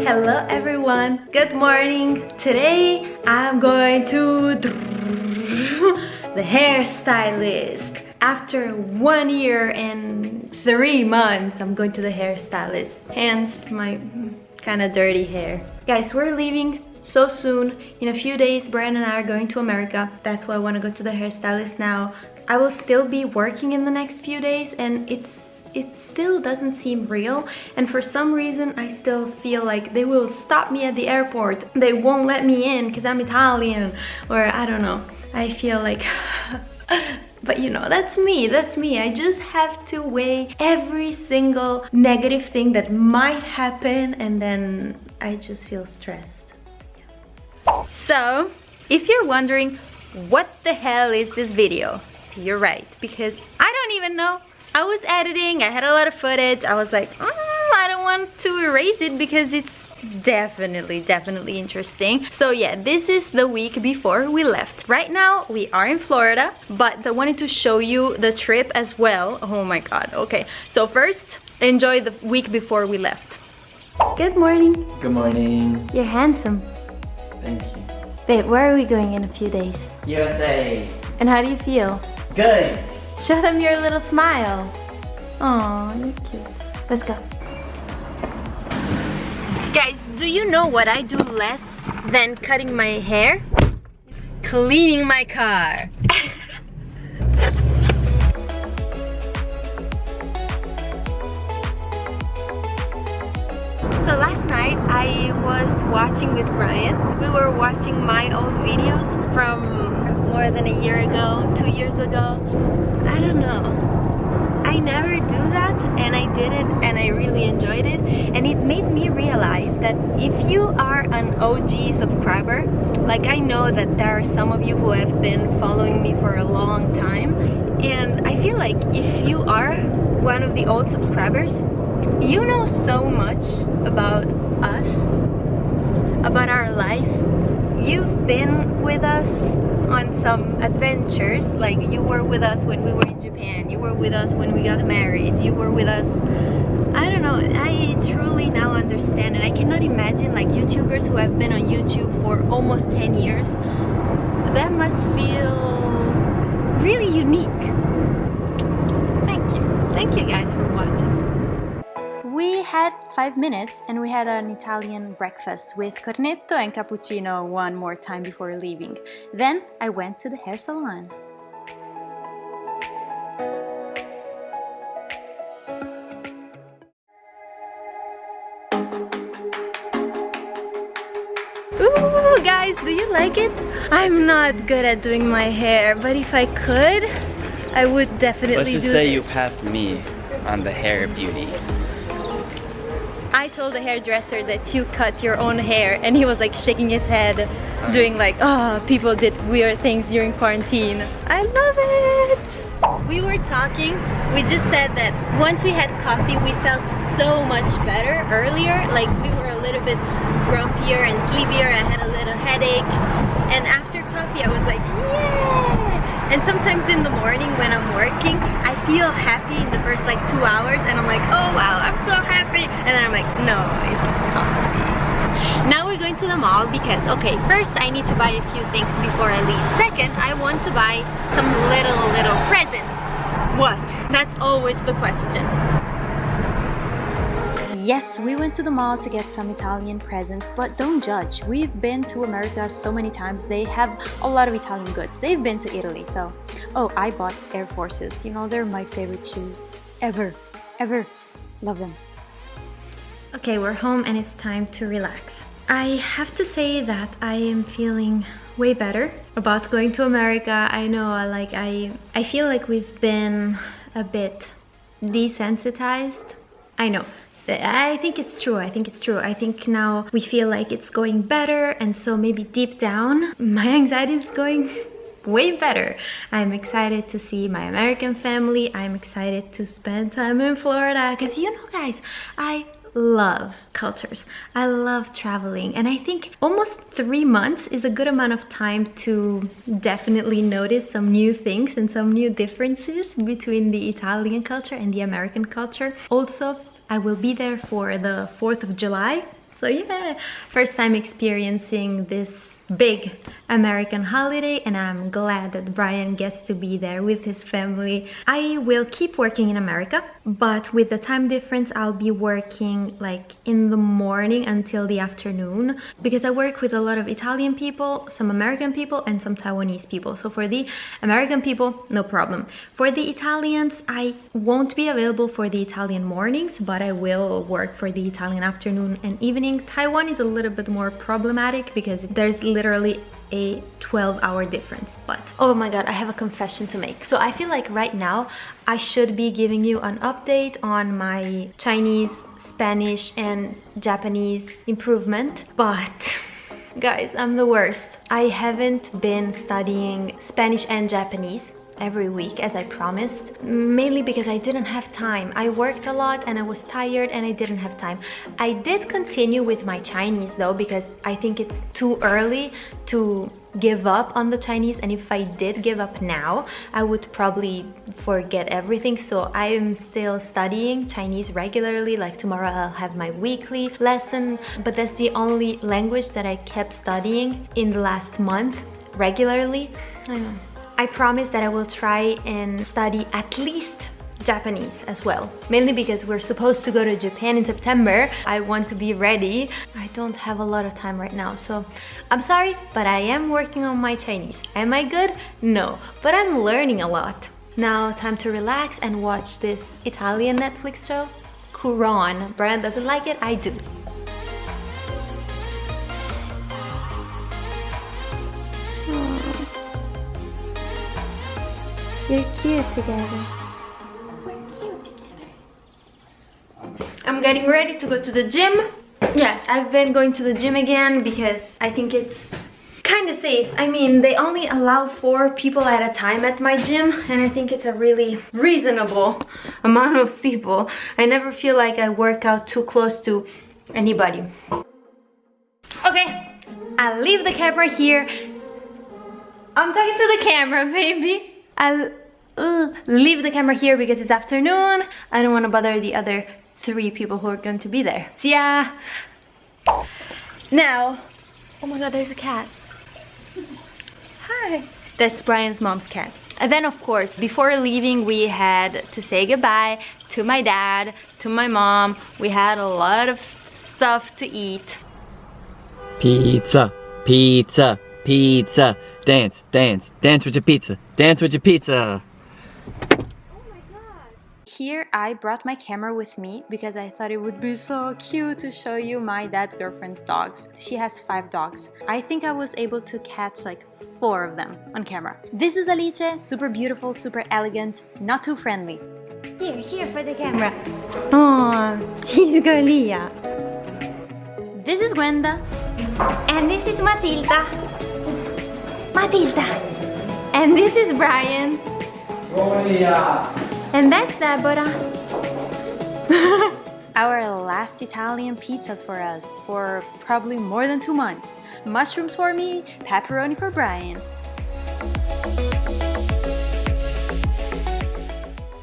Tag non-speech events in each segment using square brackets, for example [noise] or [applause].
Hello everyone, good morning. Today I'm going to the hairstylist. After one year and three months, I'm going to the hairstylist. Hence my kind of dirty hair. Guys, we're leaving so soon. In a few days, Brian and I are going to America. That's why I want to go to the hairstylist now. I will still be working in the next few days and it's it still doesn't seem real. And for some reason I still feel like they will stop me at the airport. They won't let me in because I'm Italian. Or I don't know. I feel like [laughs] but you know that's me that's me. I just have to weigh every single negative thing that might happen and then I just feel stressed. So if you're wondering what the hell is this video? You're right because I don't even know I was editing, I had a lot of footage. I was like, mm, I don't want to erase it because it's definitely definitely interesting. So yeah this is the week before we left. Right now we are in florida but i wanted to show you the trip as well. Oh my god okay. So first enjoy the week before we left. Good morning. Good morning. You're handsome. Thank you. Babe where are we going in a few days? Usa and how do you feel? Good Show them your little smile. Oh, you're cute. Let's go. Guys, do you know what I do less than cutting my hair? Cleaning my car. [laughs] So last night I was watching with Brian. We were watching my old videos from more than a year ago, two years ago. I don't know. I never do that and I did it and I really enjoyed it and it made me realize that if you are an OG subscriber like I know that there are some of you who have been following me for a long time and I feel like if you are one of the old subscribers you know so much about us about our life you've been with us on some adventures like you were with us when we were in Japan you were with us when we got married you were with us I don't know I truly now understand and I cannot imagine like youtubers who have been on YouTube for almost 10 years that must feel really unique. Thank you. Thank you guys for watching we had five minutes and we had an Italian breakfast with cornetto and cappuccino one more time before leaving. Then I went to the hair salon. Ooh, guys, do you like it? I'm not good at doing my hair, but if I could, I would definitely Let's just say this. you passed me on the hair beauty. I told the hairdresser that you cut your own hair and he was like shaking his head uh-huh. doing like oh people did weird things during quarantine. I love it. We were talking. We just said that once we had coffee we felt so much better earlier. Like we were a little bit grumpier and sleepier. I had a little headache. And after coffee I was like yeah and sometimes in the morning when I'm working, I feel happy in the first like two hours and I'm like, oh wow, I'm so happy. And then I'm like, no, it's coffee. Now we're going to the mall because, okay, first I need to buy a few things before I leave. Second, I want to buy some little, little presents. What? That's always the question. Yes, we went to the mall to get some Italian presents, but don't judge. We've been to America so many times. They have a lot of Italian goods. They've been to Italy, so... Oh, I bought Air Forces. You know, they're my favorite shoes ever, ever. Love them. Okay, we're home and it's time to relax. I have to say that I am feeling way better about going to America. I know, like, I, I feel like we've been a bit desensitized. I know, I think it's true. I think it's true. I think now we feel like it's going better and so maybe deep down [laughs] my anxiety is going [laughs] way better. I'm excited to see my American family. I'm excited to spend time in Florida because you know guys, I love cultures. I love traveling and I think almost three months is a good amount of time to definitely notice some new things and some new differences between the Italian culture and the American culture. Also, I will be there for the 4th of July. So yeah, first time experiencing this big American holiday and I'm glad that Brian gets to be there with his family. I will keep working in America, but with the time difference, I'll be working like in the morning until the afternoon because I work with a lot of Italian people, some American people and some Taiwanese people. So for the American people, no problem. For the Italians, I won't be available for the Italian mornings, but I will work for the Italian afternoon and evening. Taiwan is a little bit more problematic because there's literally a 12 hour difference but oh my god i have a confession to make. So i feel like right now i should be giving you an update on my chinese spanish and japanese improvement but [laughs] guys i'm the worst. I haven't been studying spanish and japanese every week as I promised mainly because I didn't have time. I worked a lot and I was tired and I didn't have time. I did continue with my Chinese though because I think it's too early to give up on the Chinese. And if I did give up now I would probably forget everything. So I am still studying Chinese regularly. Like tomorrow I'll have my weekly lesson. But that's the only language that I kept studying in the last month regularly. I know I promise that I will try and study at least Japanese as well mainly because we're supposed to go to Japan in September. I want to be ready. I don't have a lot of time right now so I'm sorry but I am working on my Chinese. Am I good? No but I'm learning a lot. Now time to relax and watch this Italian Netflix show. Curon Brian doesn't like it? I do You're cute together. We're cute together. I'm getting ready to go to the gym. Yes, I've been going to the gym again because I think it's kind of safe. I mean, they only allow four people at a time at my gym and I think it's a really reasonable amount of people. I never feel like I work out too close to anybody. Okay, I'll leave the camera here. I'm talking to the camera, [laughs] baby. I'll uh, leave the camera here because it's afternoon. I don't want to bother the other three people who are going to be there. See ya! Now, oh my god, there's a cat. Hi! That's Brian's mom's cat. And then of course, before leaving, we had to say goodbye to my dad, to my mom. We had a lot of stuff to eat. Pizza, pizza, pizza. Dance, dance, dance with your pizza. Dance with your pizza. Here I brought my camera with me because I thought it would be so cute to show you my dad's girlfriend's dogs. She has five dogs. I think I was able to catch like four of them on camera. This is Alice, super beautiful, super elegant, not too friendly. Here, here for the camera. Oh, [laughs] he's Galia. This is Gwenda. And this is Matilda. Matilda. And this is Brian. And that's Deborah. [laughs] Our last Italian pizzas for us for probably more than two months. Mushrooms for me, pepperoni for Brian.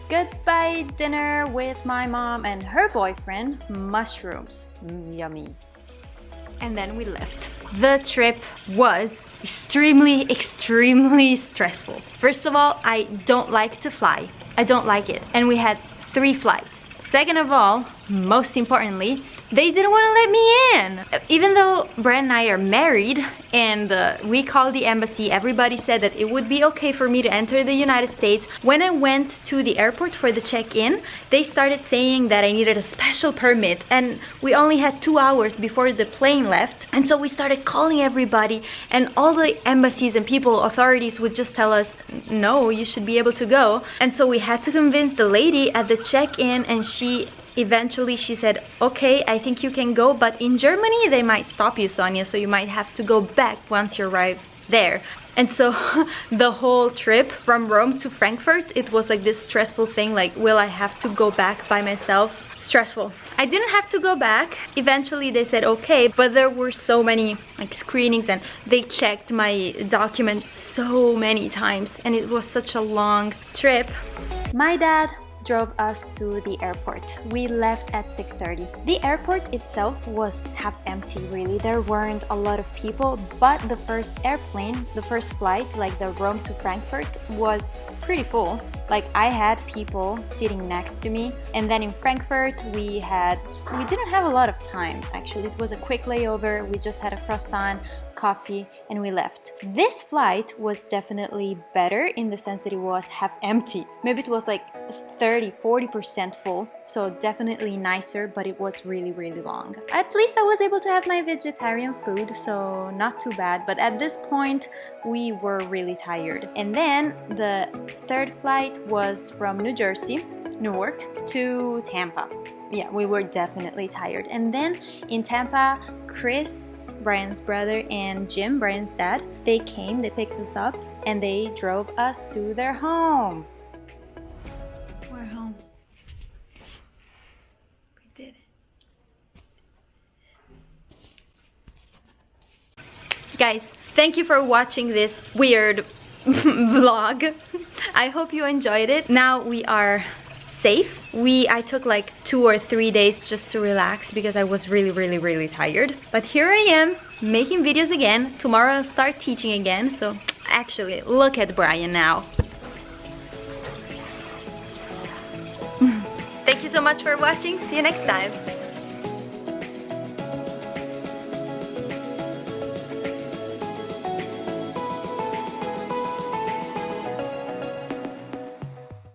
Goodbye dinner with my mom and her boyfriend, mushrooms. Mm, yummy. And then we left. The trip was extremely, extremely stressful. First of all, I don't like to fly. I don't like it. And we had three flights. Second of all, most importantly, they didn't want to let me in. Even though Brent and I are married and uh, we called the embassy, everybody said that it would be okay for me to enter the United States. When I went to the airport for the check-in, they started saying that I needed a special permit and we only had two hours before the plane left. And so we started calling everybody and all the embassies and people, authorities would just tell us, no, you should be able to go. And so we had to convince the lady at the check-in and she eventually she said okay i think you can go but in germany they might stop you sonia so you might have to go back once you arrive there. And so [laughs] the whole trip from rome to frankfurt it was like this stressful thing like will i have to go back by myself? Stressful. I didn't have to go back. Eventually they said okay but there were so many like screenings and they checked my documents so many times and it was such a long trip. My dad drove us to the airport. We left at 6.30. The airport itself was half empty really. There weren't a lot of people, but the first airplane, the first flight, like the Rome to Frankfurt, was pretty full. Like I had people sitting next to me and then in Frankfurt we had, just, we didn't have a lot of time actually. It was a quick layover. We just had a croissant, coffee and we left. This flight was definitely better in the sense that it was half empty. Maybe it was like 30, 40% full. So definitely nicer, but it was really, really long. At least I was able to have my vegetarian food, so not too bad. But at this point, we were really tired. And then the third flight was from New Jersey, Newark to Tampa. Yeah, we were definitely tired. And then in Tampa, Chris, Brian's brother, and Jim, Brian's dad, they came, they picked us up, and they drove us to their home. We're home. We did it. Guys, thank you for watching this weird [laughs] vlog. I hope you enjoyed it. Now we are safe. We I took like two or three days just to relax because I was really really really tired. But here I am making videos again. Tomorrow I'll start teaching again. So actually look at Brian now. [laughs] Thank you so much for watching. See you next time.